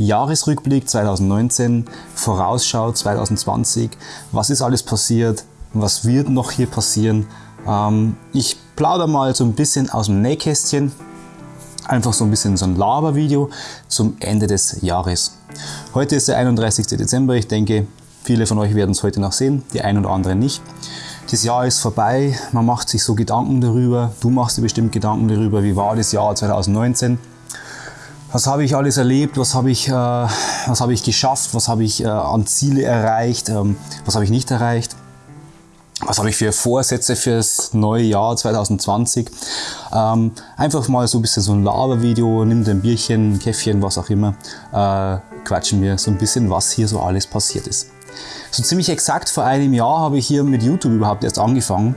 Jahresrückblick 2019, Vorausschau 2020, was ist alles passiert, was wird noch hier passieren. Ähm, ich plaudere mal so ein bisschen aus dem Nähkästchen, einfach so ein bisschen so ein Labervideo zum Ende des Jahres. Heute ist der 31. Dezember, ich denke, viele von euch werden es heute noch sehen, die ein oder anderen nicht. Das Jahr ist vorbei, man macht sich so Gedanken darüber, du machst dir bestimmt Gedanken darüber, wie war das Jahr 2019 was habe ich alles erlebt, was habe ich, äh, was habe ich geschafft, was habe ich äh, an Ziele erreicht, ähm, was habe ich nicht erreicht, was habe ich für Vorsätze für das neue Jahr 2020. Ähm, einfach mal so ein bisschen so ein Labervideo, nimm dir ein Bierchen, ein Käffchen, was auch immer, äh, quatschen wir so ein bisschen, was hier so alles passiert ist. So ziemlich exakt vor einem Jahr habe ich hier mit YouTube überhaupt erst angefangen.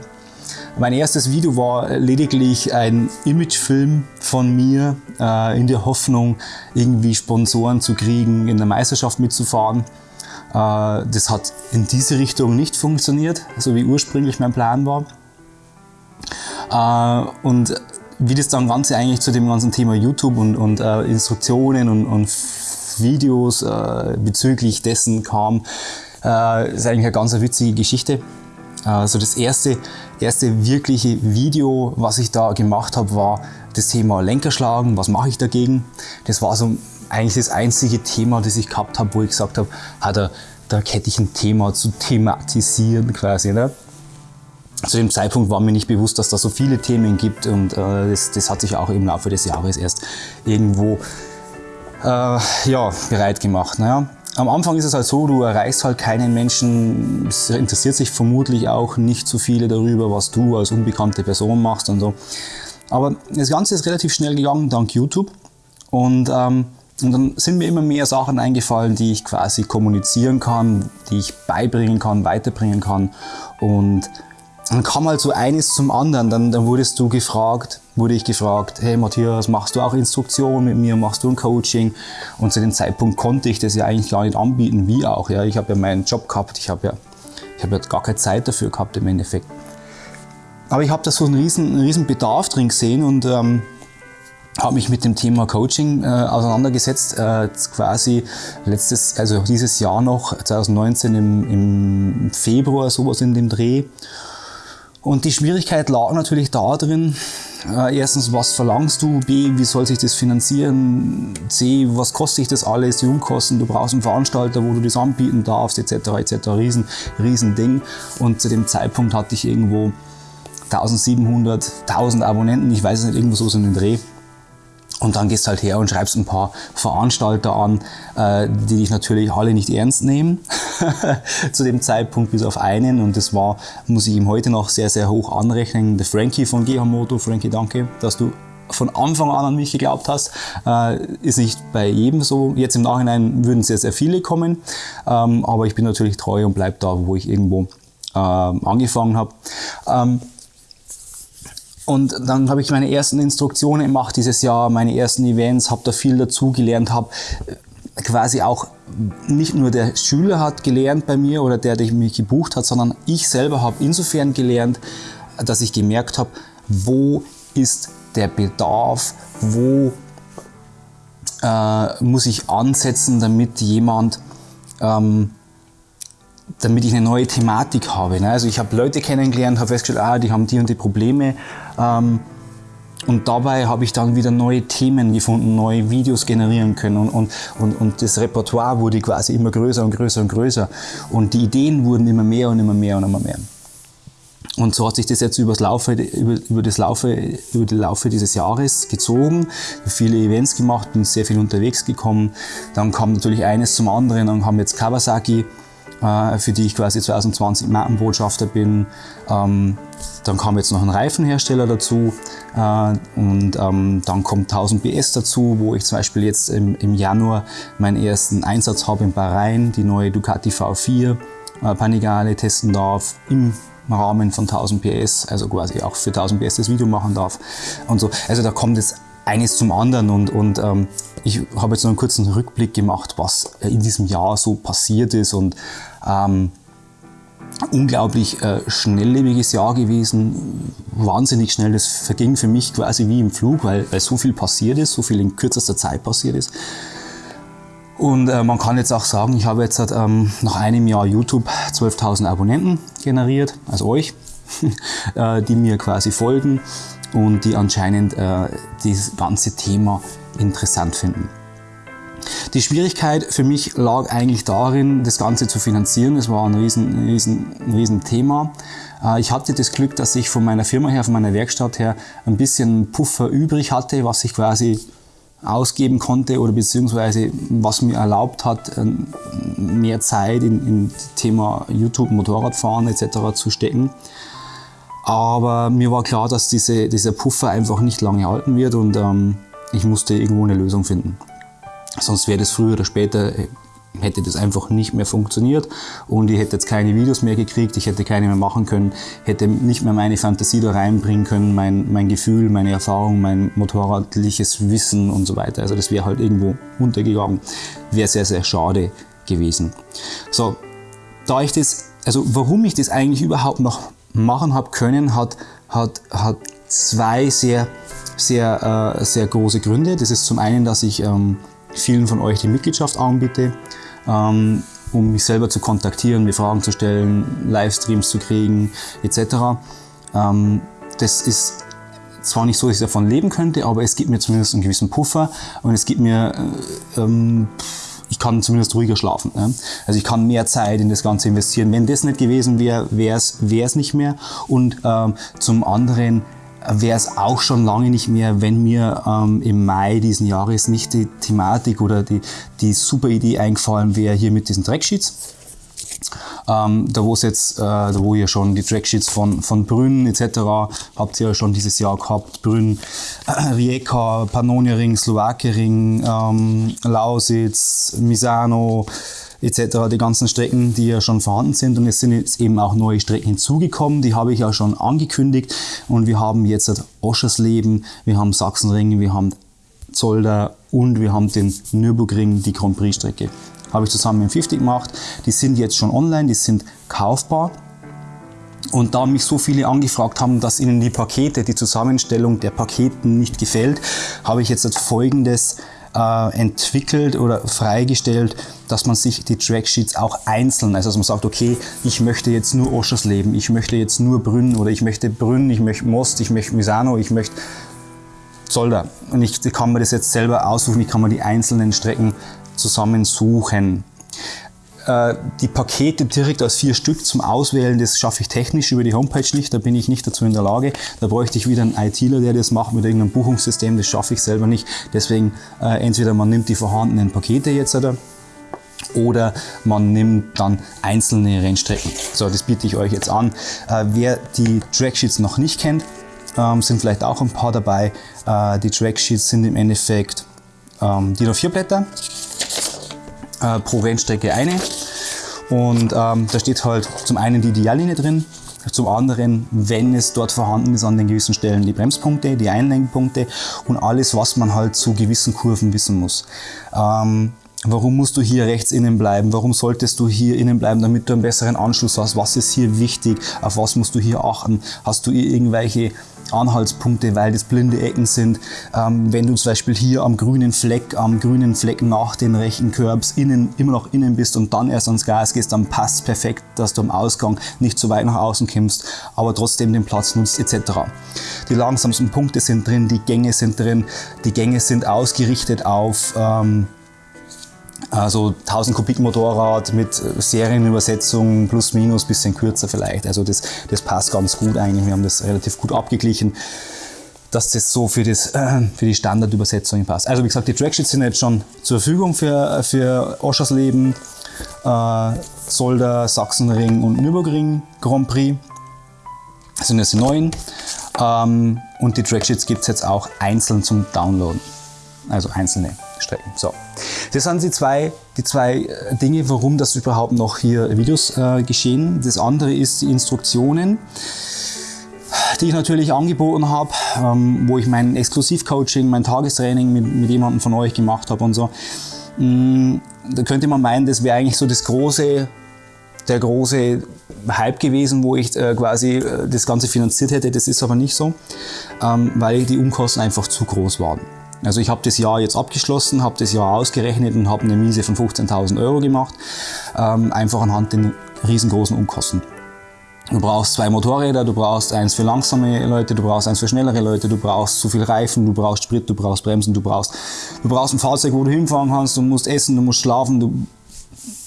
Mein erstes Video war lediglich ein Imagefilm von mir äh, in der Hoffnung, irgendwie Sponsoren zu kriegen, in der Meisterschaft mitzufahren. Äh, das hat in diese Richtung nicht funktioniert, so wie ursprünglich mein Plan war. Äh, und wie das dann Ganze eigentlich zu dem ganzen Thema YouTube und, und äh, Instruktionen und, und Videos äh, bezüglich dessen kam, äh, ist eigentlich eine ganz witzige Geschichte. Also das erste, erste wirkliche Video, was ich da gemacht habe, war das Thema Lenkerschlagen. Was mache ich dagegen? Das war so eigentlich das einzige Thema, das ich gehabt habe, wo ich gesagt habe, ah, da, da hätte ich ein Thema zu thematisieren quasi. Ne? Zu dem Zeitpunkt war mir nicht bewusst, dass da so viele Themen gibt und äh, das, das, hat sich auch im Laufe des Jahres erst irgendwo äh, ja, bereit gemacht. Naja. Am Anfang ist es halt so, du erreichst halt keinen Menschen, es interessiert sich vermutlich auch nicht so viele darüber, was du als unbekannte Person machst und so. Aber das Ganze ist relativ schnell gegangen dank YouTube und, ähm, und dann sind mir immer mehr Sachen eingefallen, die ich quasi kommunizieren kann, die ich beibringen kann, weiterbringen kann und dann kam halt so eines zum anderen. Dann, dann wurdest du gefragt, wurde ich gefragt, hey Matthias, machst du auch Instruktionen mit mir, machst du ein Coaching? Und zu dem Zeitpunkt konnte ich das ja eigentlich gar nicht anbieten, wie auch. Ja. Ich habe ja meinen Job gehabt, ich habe ja, hab ja gar keine Zeit dafür gehabt im Endeffekt. Aber ich habe da so einen riesen, einen riesen Bedarf drin gesehen und ähm, habe mich mit dem Thema Coaching äh, auseinandergesetzt, äh, quasi letztes, also dieses Jahr noch, 2019 im, im Februar, sowas in dem Dreh. Und die Schwierigkeit lag natürlich da drin, äh, erstens, was verlangst du? B, wie soll sich das finanzieren? C, was kostet sich das alles? Die Unkosten, du brauchst einen Veranstalter, wo du das anbieten darfst, etc. etc. Riesen, riesen Ding. Und zu dem Zeitpunkt hatte ich irgendwo 1700, 1000 Abonnenten, ich weiß es nicht, irgendwo so in den Dreh. Und dann gehst du halt her und schreibst ein paar Veranstalter an, äh, die dich natürlich alle nicht ernst nehmen. Zu dem Zeitpunkt bis auf einen. Und das war, muss ich ihm heute noch sehr, sehr hoch anrechnen, der Frankie von Gehamoto. Frankie, danke, dass du von Anfang an an mich geglaubt hast. Äh, ist nicht bei jedem so. Jetzt im Nachhinein würden sehr, sehr viele kommen. Ähm, aber ich bin natürlich treu und bleib da, wo ich irgendwo äh, angefangen habe. Ähm, und dann habe ich meine ersten Instruktionen gemacht dieses Jahr, meine ersten Events, habe da viel dazu gelernt, habe äh, quasi auch nicht nur der Schüler hat gelernt bei mir oder der, der mich gebucht hat, sondern ich selber habe insofern gelernt, dass ich gemerkt habe, wo ist der Bedarf, wo äh, muss ich ansetzen, damit jemand ähm, damit ich eine neue Thematik habe. Ne? Also ich habe Leute kennengelernt, habe festgestellt, ah, die haben die und die Probleme. Ähm, und dabei habe ich dann wieder neue Themen gefunden, neue Videos generieren können und, und, und, das Repertoire wurde quasi immer größer und größer und größer. Und die Ideen wurden immer mehr und immer mehr und immer mehr. Und so hat sich das jetzt übers Laufe, über, über, das Laufe, über den Laufe dieses Jahres gezogen. Viele Events gemacht, bin sehr viel unterwegs gekommen. Dann kam natürlich eines zum anderen. Dann kam jetzt Kawasaki für die ich quasi 2020 Markenbotschafter bin. Ähm, dann kam jetzt noch ein Reifenhersteller dazu äh, und ähm, dann kommt 1000 PS dazu, wo ich zum Beispiel jetzt im, im Januar meinen ersten Einsatz habe in Bahrain, die neue Ducati V4 äh, Panigale testen darf im Rahmen von 1000 PS, also quasi auch für 1000 PS das Video machen darf und so. Also da kommt jetzt eines zum anderen und, und ähm, ich habe jetzt noch einen kurzen Rückblick gemacht, was in diesem Jahr so passiert ist und ähm, unglaublich äh, schnelllebiges Jahr gewesen, wahnsinnig schnell, das verging für mich quasi wie im Flug, weil, weil so viel passiert ist, so viel in kürzester Zeit passiert ist. Und äh, man kann jetzt auch sagen, ich habe jetzt ähm, nach einem Jahr YouTube 12.000 Abonnenten generiert, also euch, äh, die mir quasi folgen und die anscheinend äh, dieses ganze Thema interessant finden. Die Schwierigkeit für mich lag eigentlich darin, das Ganze zu finanzieren. Das war ein riesen, riesen, riesen Thema. Äh, ich hatte das Glück, dass ich von meiner Firma her, von meiner Werkstatt her ein bisschen Puffer übrig hatte, was ich quasi ausgeben konnte oder beziehungsweise was mir erlaubt hat, mehr Zeit in, in Thema YouTube, Motorradfahren etc. zu stecken. Aber mir war klar, dass diese, dieser Puffer einfach nicht lange halten wird und ähm, ich musste irgendwo eine Lösung finden. Sonst wäre das früher oder später, äh, hätte das einfach nicht mehr funktioniert und ich hätte jetzt keine Videos mehr gekriegt, ich hätte keine mehr machen können, hätte nicht mehr meine Fantasie da reinbringen können, mein, mein Gefühl, meine Erfahrung, mein motorradliches Wissen und so weiter. Also das wäre halt irgendwo untergegangen. Wäre sehr, sehr schade gewesen. So, da ich das, also warum ich das eigentlich überhaupt noch machen habe können, hat, hat, hat zwei sehr, sehr, äh, sehr große Gründe. Das ist zum einen, dass ich ähm, vielen von euch die Mitgliedschaft anbiete, ähm, um mich selber zu kontaktieren, mir Fragen zu stellen, Livestreams zu kriegen etc. Ähm, das ist zwar nicht so, dass ich davon leben könnte, aber es gibt mir zumindest einen gewissen Puffer und es gibt mir äh, ähm, kann zumindest ruhiger schlafen. Ne? Also ich kann mehr Zeit in das Ganze investieren. Wenn das nicht gewesen wäre, wäre es nicht mehr. Und ähm, zum anderen wäre es auch schon lange nicht mehr, wenn mir ähm, im Mai diesen Jahres nicht die Thematik oder die, die super Idee eingefallen wäre, hier mit diesen Tracksheets. Ähm, da wo jetzt, äh, da wo ihr schon die Tracksheets von, von Brünn etc. habt ihr ja schon dieses Jahr gehabt. Brünn, äh, Rijeka, Pannonia Ring, Slowakei Ring, ähm, Lausitz, Misano etc. Die ganzen Strecken, die ja schon vorhanden sind und es sind jetzt eben auch neue Strecken hinzugekommen. Die habe ich ja schon angekündigt und wir haben jetzt Oschersleben, wir haben Sachsenring, wir haben Zolder und wir haben den Nürburgring, die Grand Prix Strecke habe ich zusammen mit 50 gemacht. Die sind jetzt schon online, die sind kaufbar. Und da mich so viele angefragt haben, dass ihnen die Pakete, die Zusammenstellung der Paketen nicht gefällt, habe ich jetzt folgendes äh, entwickelt oder freigestellt, dass man sich die Tracksheets auch einzeln, also dass man sagt, okay, ich möchte jetzt nur Oschersleben, ich möchte jetzt nur Brünn oder ich möchte Brünn, ich möchte Most, ich möchte Misano, ich möchte Zolder. Und ich kann mir das jetzt selber aussuchen, ich kann mir die einzelnen Strecken zusammensuchen. Äh, die Pakete direkt als vier Stück zum Auswählen, das schaffe ich technisch über die Homepage nicht, da bin ich nicht dazu in der Lage. Da bräuchte ich wieder einen ITler, der das macht mit irgendeinem Buchungssystem, das schaffe ich selber nicht. Deswegen äh, entweder man nimmt die vorhandenen Pakete jetzt oder, oder man nimmt dann einzelne Rennstrecken. So, das biete ich euch jetzt an. Äh, wer die Tracksheets noch nicht kennt, ähm, sind vielleicht auch ein paar dabei. die Tracksheets sind im Endeffekt ähm, DIN A4 Blätter äh, pro Rennstrecke eine. Und ähm, da steht halt zum einen die Ideallinie drin, zum anderen, wenn es dort vorhanden ist, an den gewissen Stellen die Bremspunkte, die Einlenkpunkte und alles, was man halt zu gewissen Kurven wissen muss. Ähm, warum musst du hier rechts innen bleiben? Warum solltest du hier innen bleiben, damit du einen besseren Anschluss hast? Was ist hier wichtig? Auf was musst du hier achten? Hast du irgendwelche Anhaltspunkte, weil das blinde Ecken sind. Ähm, wenn du zum Beispiel hier am grünen Fleck, am grünen Fleck nach den rechten Curbs innen, immer noch innen bist und dann erst ans Gas gehst, dann passt es perfekt, dass du am Ausgang nicht zu weit nach außen kommst, aber trotzdem den Platz nutzt etc. Die langsamsten Punkte sind drin, die Gänge sind drin, die Gänge sind ausgerichtet auf ähm, also 1000 Kubik Motorrad mit Serienübersetzung plus minus, bisschen kürzer vielleicht. Also das, das passt ganz gut eigentlich. Wir haben das relativ gut abgeglichen, dass das so für, das, äh, für die Standardübersetzung passt. Also wie gesagt, die Tracksheets sind jetzt schon zur Verfügung für, für Oschersleben, äh, Solder, Sachsenring und Nürburgring Grand Prix. Das sind jetzt die neuen. Ähm, und die Tracksheets gibt es jetzt auch einzeln zum Downloaden. Also einzelne Strecken. So. Das sind die zwei, die zwei äh, Dinge, warum das überhaupt noch hier Videos äh, geschehen. Das andere ist die Instruktionen, die ich natürlich angeboten habe, ähm, wo ich mein Exklusivcoaching, mein Tagestraining mit, mit jemandem von euch gemacht habe und so. Mm, da könnte man meinen, das wäre eigentlich so das große der große Hype gewesen, wo ich äh, quasi äh, das Ganze finanziert hätte. Das ist aber nicht so, ähm, weil die Umkosten einfach zu groß waren. Also ich habe das Jahr jetzt abgeschlossen, habe das Jahr ausgerechnet und habe eine Miese von 15.000 Euro gemacht, ähm, einfach anhand den riesengroßen Unkosten. Du brauchst zwei Motorräder, du brauchst eins für langsame Leute, du brauchst eins für schnellere Leute, du brauchst zu viel Reifen, du brauchst Sprit, du brauchst Bremsen, du brauchst, du brauchst ein Fahrzeug, wo du hinfahren kannst, du musst essen, du musst schlafen, du,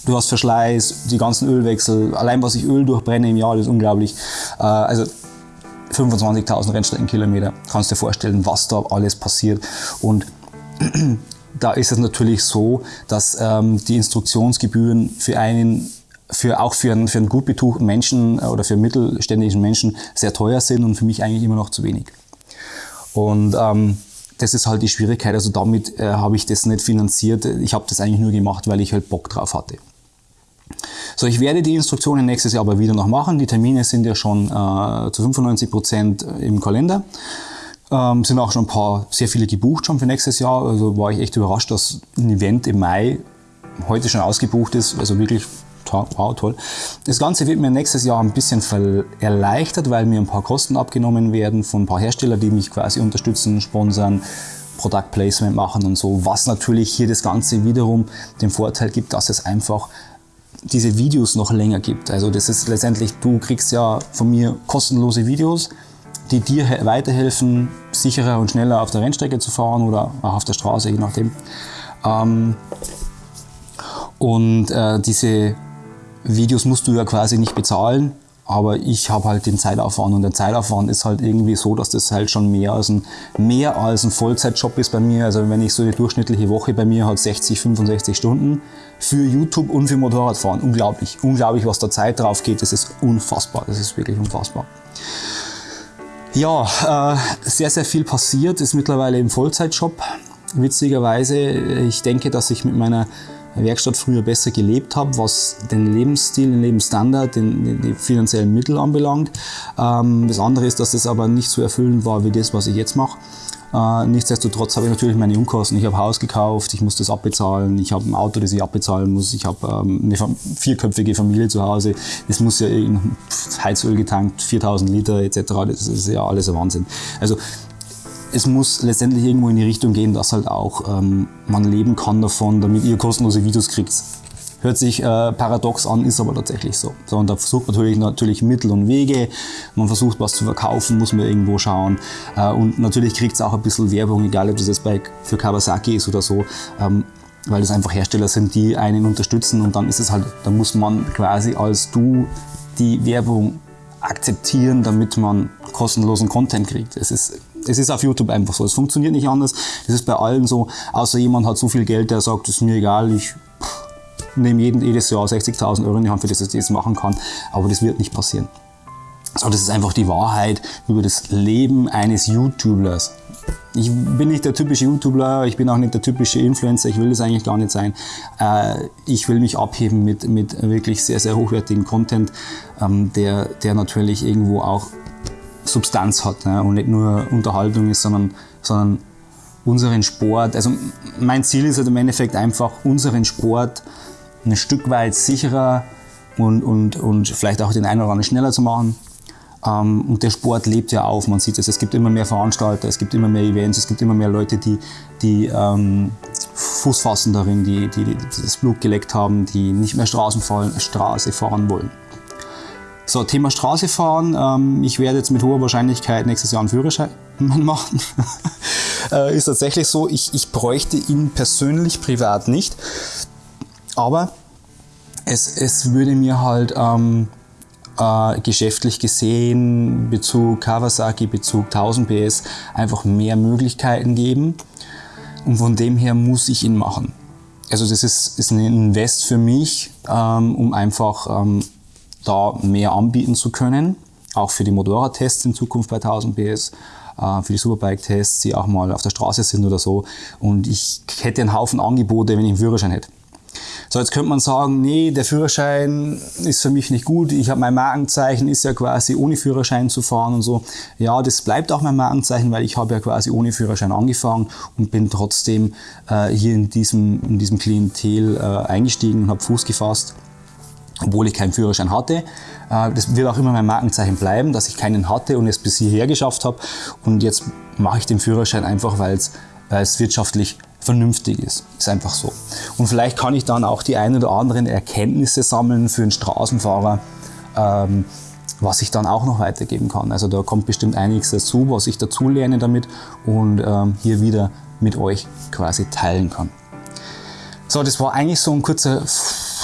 du hast Verschleiß, die ganzen Ölwechsel, allein was ich Öl durchbrenne im Jahr, das ist unglaublich. Äh, also 25.000 Rennstreckenkilometer, kannst dir vorstellen, was da alles passiert. Und da ist es natürlich so, dass ähm, die Instruktionsgebühren für einen für, auch für einen, für einen gut betuchten Menschen äh, oder für einen mittelständischen Menschen sehr teuer sind und für mich eigentlich immer noch zu wenig. Und ähm, das ist halt die Schwierigkeit. Also damit äh, habe ich das nicht finanziert. Ich habe das eigentlich nur gemacht, weil ich halt Bock drauf hatte. So, ich werde die Instruktionen nächstes Jahr aber wieder noch machen. Die Termine sind ja schon äh, zu 95 Prozent im Kalender. Ähm, sind auch schon ein paar, sehr viele gebucht schon für nächstes Jahr. Also war ich echt überrascht, dass ein Event im Mai heute schon ausgebucht ist. Also wirklich wow, toll. Das Ganze wird mir nächstes Jahr ein bisschen erleichtert, weil mir ein paar Kosten abgenommen werden von ein paar Herstellern, die mich quasi unterstützen, sponsern, Product Placement machen und so, was natürlich hier das Ganze wiederum den Vorteil gibt, dass es einfach diese Videos noch länger gibt. Also das ist letztendlich, du kriegst ja von mir kostenlose Videos, die dir weiterhelfen, sicherer und schneller auf der Rennstrecke zu fahren oder auch auf der Straße, je nachdem. Ähm, und äh, diese Videos musst du ja quasi nicht bezahlen, aber ich habe halt den Zeitaufwand und der Zeitaufwand ist halt irgendwie so, dass das halt schon mehr als ein, mehr als ein Vollzeitjob ist bei mir. Also wenn ich so eine durchschnittliche Woche bei mir hat 60, 65 Stunden für YouTube und für Motorradfahren. Unglaublich, unglaublich, was da Zeit drauf geht. Das ist unfassbar, das ist wirklich unfassbar. Ja, äh, sehr, sehr viel passiert, ist mittlerweile im Vollzeitjob. Witzigerweise, ich denke, dass ich mit meiner Werkstatt früher besser gelebt habe, was den Lebensstil, den Lebensstandard, den, die finanziellen Mittel anbelangt. Ähm, das andere ist, dass das aber nicht so erfüllend war wie das, was ich jetzt mache. Äh, nichtsdestotrotz habe ich natürlich meine Unkosten. Ich habe Haus gekauft, ich muss das abbezahlen, ich habe ein Auto, das ich abbezahlen muss, ich habe ähm, eine vierköpfige Familie zu Hause. Es muss ja in Heizöl getankt, 4000 Liter etc. Das ist ja alles ein Wahnsinn. Also es muss letztendlich irgendwo in die Richtung gehen, dass halt auch ähm, man leben kann davon, damit ihr kostenlose Videos kriegt. Hört sich äh, paradox an, ist aber tatsächlich so. so. Und da versucht man natürlich, natürlich Mittel und Wege. Man versucht was zu verkaufen, muss man irgendwo schauen. Äh, und natürlich kriegt es auch ein bisschen Werbung, egal ob das jetzt bei, für Kawasaki ist oder so. Ähm, weil das einfach Hersteller sind, die einen unterstützen und dann ist es halt, da muss man quasi als du die Werbung akzeptieren, damit man kostenlosen Content kriegt. Es ist es ist auf YouTube einfach so. Es funktioniert nicht anders. Das ist bei allen so. Außer jemand hat so viel Geld, der sagt, es ist mir egal, ich nehme jeden, jedes Jahr 60.000 Euro in die Hand, für das ich das machen kann. Aber das wird nicht passieren. So, das ist einfach die Wahrheit über das Leben eines YouTubers. Ich bin nicht der typische YouTuber, ich bin auch nicht der typische Influencer, ich will das eigentlich gar nicht sein. Äh, ich will mich abheben mit, mit wirklich sehr, sehr hochwertigen Content, ähm, der, der natürlich irgendwo auch Substanz hat ne? und nicht nur Unterhaltung ist, sondern, sondern unseren Sport. Also mein Ziel ist halt im Endeffekt einfach, unseren Sport ein Stück weit sicherer und, und, und vielleicht auch den einen oder anderen schneller zu machen. Ähm, und der Sport lebt ja auf, man sieht es. Es gibt immer mehr Veranstalter, es gibt immer mehr Events, es gibt immer mehr Leute, die, die ähm, Fuß fassen darin, die, die, die das Blut geleckt haben, die nicht mehr Straßen fahren, Straße fahren wollen. So, Thema Straße fahren. Ähm, ich werde jetzt mit hoher Wahrscheinlichkeit nächstes Jahr einen Führerschein machen. äh, ist tatsächlich so, ich, ich bräuchte ihn persönlich, privat nicht. Aber es, es würde mir halt ähm, äh, geschäftlich gesehen, Bezug Kawasaki, Bezug 1000 PS, einfach mehr Möglichkeiten geben. Und von dem her muss ich ihn machen. Also das ist, ist ein Invest für mich, ähm, um einfach ähm, da mehr anbieten zu können, auch für die Motorradtests in Zukunft bei 1000 PS, äh, für die Superbike-Tests, die auch mal auf der Straße sind oder so. Und ich hätte einen Haufen Angebote, wenn ich einen Führerschein hätte. So, jetzt könnte man sagen, nee, der Führerschein ist für mich nicht gut. Ich habe mein Markenzeichen, ist ja quasi ohne Führerschein zu fahren und so. Ja, das bleibt auch mein Markenzeichen, weil ich habe ja quasi ohne Führerschein angefangen und bin trotzdem äh, hier in diesem, in diesem Klientel äh, eingestiegen und habe Fuß gefasst obwohl ich keinen Führerschein hatte. Äh, das wird auch immer mein Markenzeichen bleiben, dass ich keinen hatte und es bis hierher geschafft habe. Und jetzt mache ich den Führerschein einfach, weil es weil es wirtschaftlich vernünftig ist. Ist einfach so. Und vielleicht kann ich dann auch die ein oder anderen Erkenntnisse sammeln für einen Straßenfahrer, ähm, was ich dann auch noch weitergeben kann. Also da kommt bestimmt einiges dazu, was ich dazu lerne damit und ähm, hier wieder mit euch quasi teilen kann. So, das war eigentlich so ein kurzer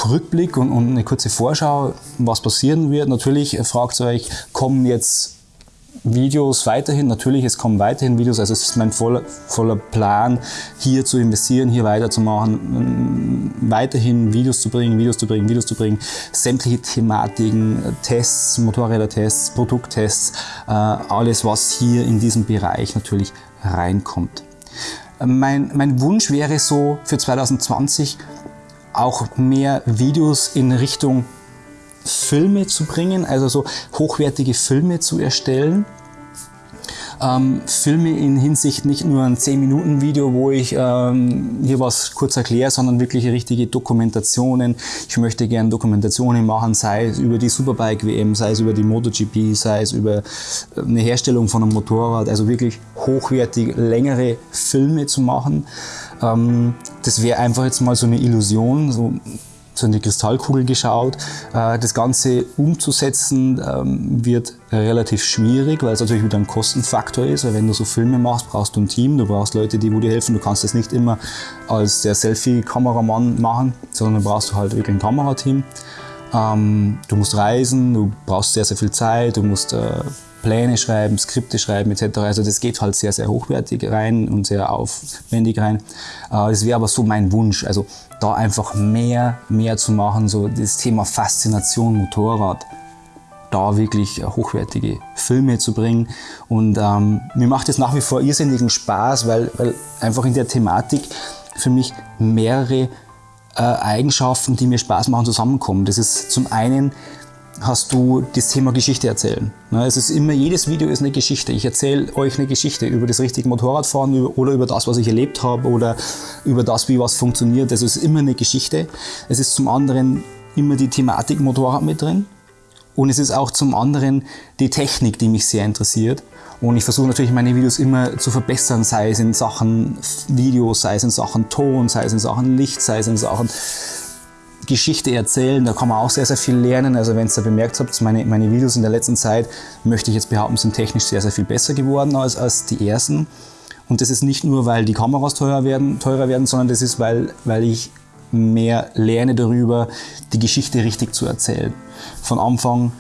Rückblick und, und eine kurze Vorschau, was passieren wird. Natürlich fragt ihr euch, kommen jetzt Videos weiterhin, natürlich, es kommen weiterhin Videos, also es ist mein voller, voller Plan, hier zu investieren, hier weiterzumachen, weiterhin Videos zu bringen, Videos zu bringen, Videos zu bringen, sämtliche Thematiken, Tests, Motorrädertests, Produkttests, äh, alles, was hier in diesem Bereich natürlich reinkommt. Mein, mein Wunsch wäre so für 2020 auch mehr Videos in Richtung Filme zu bringen, also so hochwertige Filme zu erstellen. Ähm, Filme in Hinsicht nicht nur ein 10-Minuten-Video, wo ich ähm, hier was kurz erkläre, sondern wirklich richtige Dokumentationen. Ich möchte gerne Dokumentationen machen, sei es über die Superbike-WM, sei es über die MotoGP, sei es über äh, eine Herstellung von einem Motorrad, also wirklich hochwertig längere Filme zu machen. Ähm, das wäre einfach jetzt mal so eine Illusion, so so in die Kristallkugel geschaut. Äh, das Ganze umzusetzen ähm, wird relativ schwierig, weil es natürlich wieder ein Kostenfaktor ist. Weil wenn du so Filme machst, brauchst du ein Team, du brauchst Leute, die dir helfen. Du kannst das nicht immer als der Selfie-Kameramann machen, sondern du brauchst halt wirklich ein Kamerateam. Ähm, du musst reisen, du brauchst sehr, sehr viel Zeit, du musst äh, Pläne schreiben, Skripte schreiben etc. Also das geht halt sehr, sehr hochwertig rein und sehr aufwendig rein. Äh, das wäre aber so mein Wunsch, also da einfach mehr, mehr zu machen, so das Thema Faszination Motorrad, da wirklich hochwertige Filme zu bringen. Und ähm, mir macht es nach wie vor irrsinnigen Spaß, weil, weil einfach in der Thematik für mich mehrere äh, Eigenschaften, die mir Spaß machen, zusammenkommen. Das ist zum einen hast du das Thema Geschichte erzählen. Ne, es ist immer, jedes Video ist eine Geschichte. Ich erzähle euch eine Geschichte über das richtige Motorradfahren oder über das, was ich erlebt habe oder über das, wie was funktioniert. Es ist immer eine Geschichte. Es ist zum anderen immer die Thematik Motorrad mit drin. Und es ist auch zum anderen die Technik, die mich sehr interessiert. Und ich versuche natürlich meine Videos immer zu verbessern, sei es in Sachen Video, sei es in Sachen Ton, sei es in Sachen Licht, sei es in Sachen Geschichte erzählen, da kann man auch sehr, sehr viel lernen. Also wenn ihr bemerkt habt, meine, meine Videos in der letzten Zeit, möchte ich jetzt behaupten, sind technisch sehr, sehr viel besser geworden als, als die ersten. Und das ist nicht nur, weil die Kameras teurer werden, teurer werden sondern das ist, weil, weil ich mehr lerne darüber, die Geschichte richtig zu erzählen. Von Anfang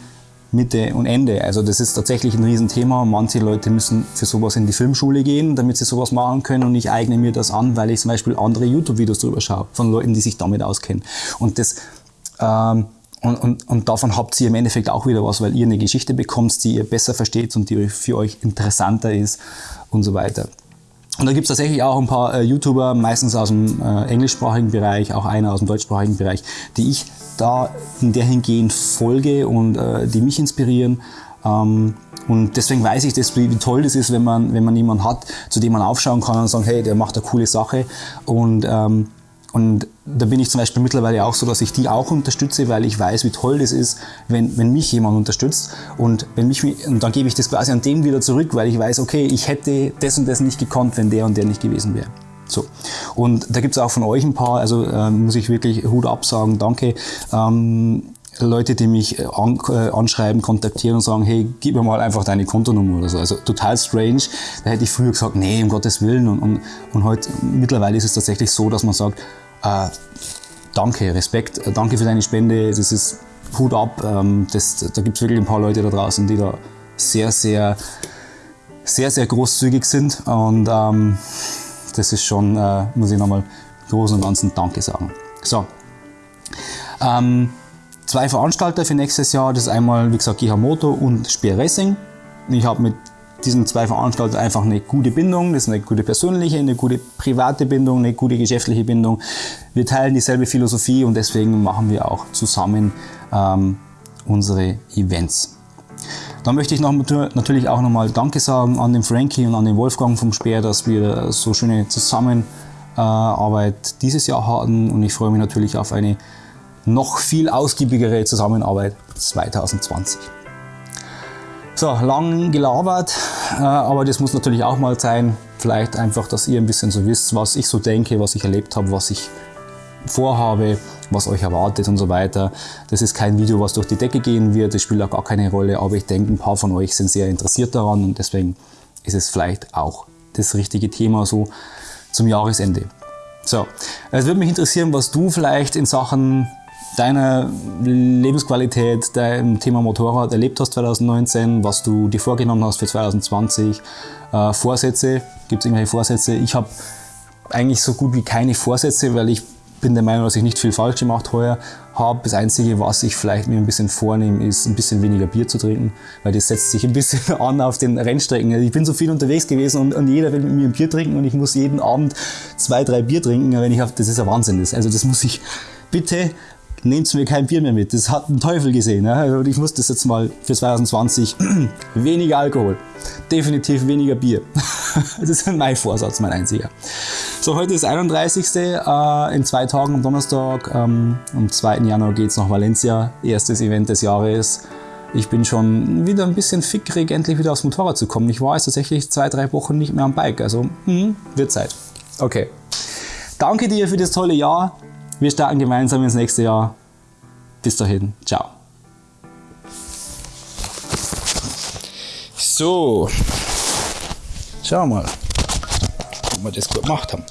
Mitte und Ende. Also das ist tatsächlich ein Riesenthema. Manche Leute müssen für sowas in die Filmschule gehen, damit sie sowas machen können und ich eigne mir das an, weil ich zum Beispiel andere YouTube-Videos darüber schaue, von Leuten, die sich damit auskennen. Und das ähm, und, und, und davon habt ihr im Endeffekt auch wieder was, weil ihr eine Geschichte bekommt, die ihr besser versteht und die für euch interessanter ist und so weiter. Und da gibt es tatsächlich auch ein paar äh, YouTuber, meistens aus dem äh, englischsprachigen Bereich, auch einer aus dem deutschsprachigen Bereich, die ich da in der hingehend folge und äh, die mich inspirieren. Ähm, und deswegen weiß ich, das, wie, wie, toll das ist, wenn man, wenn man jemanden hat, zu dem man aufschauen kann und sagen, hey, der macht eine coole Sache. Und, ähm, und da bin ich zum Beispiel mittlerweile auch so, dass ich die auch unterstütze, weil ich weiß, wie toll das ist, wenn, wenn mich jemand unterstützt. Und, wenn mich, und dann gebe ich das quasi an dem wieder zurück, weil ich weiß, okay, ich hätte das und das nicht gekonnt, wenn der und der nicht gewesen wäre. So. Und da gibt es auch von euch ein paar, also äh, muss ich wirklich Hut absagen, danke. Ähm, Leute, die mich äh, an, äh, anschreiben, kontaktieren und sagen, hey, gib mir mal einfach deine Kontonummer oder so. Also total strange. Da hätte ich früher gesagt, nee, um Gottes Willen. Und, und, und heute, mittlerweile ist es tatsächlich so, dass man sagt, äh, danke, Respekt, äh, danke für deine Spende, das ist Hut ab. Ähm, das, da gibt es wirklich ein paar Leute da draußen, die da sehr, sehr, sehr, sehr großzügig sind. Und ähm, das ist schon, äh, muss ich nochmal großen und ganzen Danke sagen. So. Ähm, zwei Veranstalter für nächstes Jahr, das ist einmal, wie gesagt, GH Moto und Speer Racing. Ich habe mit diesen zwei Veranstaltern einfach eine gute Bindung, das ist eine gute persönliche, eine gute private Bindung, eine gute geschäftliche Bindung. Wir teilen dieselbe Philosophie und deswegen machen wir auch zusammen ähm, unsere Events. Dann möchte ich noch, natürlich auch nochmal Danke sagen an den Frankie und an den Wolfgang vom Speer, dass wir so schöne Zusammenarbeit dieses Jahr hatten und ich freue mich natürlich auf eine noch viel ausgiebigere Zusammenarbeit 2020. So, lang gelabert, äh, aber das muss natürlich auch mal sein. vielleicht einfach, dass ihr ein bisschen so wisst, was ich so denke, was ich erlebt habe, was ich vorhabe, was euch erwartet und so weiter. Das ist kein Video, was durch die Decke gehen wird, das spielt auch gar keine Rolle, aber ich denke, ein paar von euch sind sehr interessiert daran und deswegen ist es vielleicht auch das richtige Thema so zum Jahresende. So, es würde mich interessieren, was du vielleicht in Sachen deiner Lebensqualität, deinem Thema Motorrad erlebt hast 2019, was du dir vorgenommen hast für 2020, äh, Vorsätze, gibt es irgendwelche Vorsätze? Ich habe eigentlich so gut wie keine Vorsätze, weil ich bin der Meinung, dass ich nicht viel falsch gemacht heuer habe. Das Einzige, was ich vielleicht mir ein bisschen vornehme, ist ein bisschen weniger Bier zu trinken, weil das setzt sich ein bisschen an auf den Rennstrecken. Ich bin so viel unterwegs gewesen und, und jeder will mit mir ein Bier trinken und ich muss jeden Abend zwei, drei Bier trinken, wenn ich auf, das ist ein Wahnsinn. Also das muss ich bitte nehmt mir kein Bier mehr mit. Das hat ein Teufel gesehen. Ja? Also ich muss das jetzt mal für 2020 weniger Alkohol. Definitiv weniger Bier. das ist mein Vorsatz, mein einziger. So, heute ist 31. Äh, in zwei Tagen am Donnerstag. Ähm, am 2. Januar geht es nach Valencia. Erstes Event des Jahres. Ich bin schon wieder ein bisschen fickrig, endlich wieder aufs Motorrad zu kommen. Ich war jetzt tatsächlich zwei, drei Wochen nicht mehr am Bike. Also, mh, wird Zeit. Okay. Danke dir für das tolle Jahr. Wir starten gemeinsam ins nächste Jahr. Bis dahin, ciao. So, schauen wir mal, ob wir das gut gemacht haben.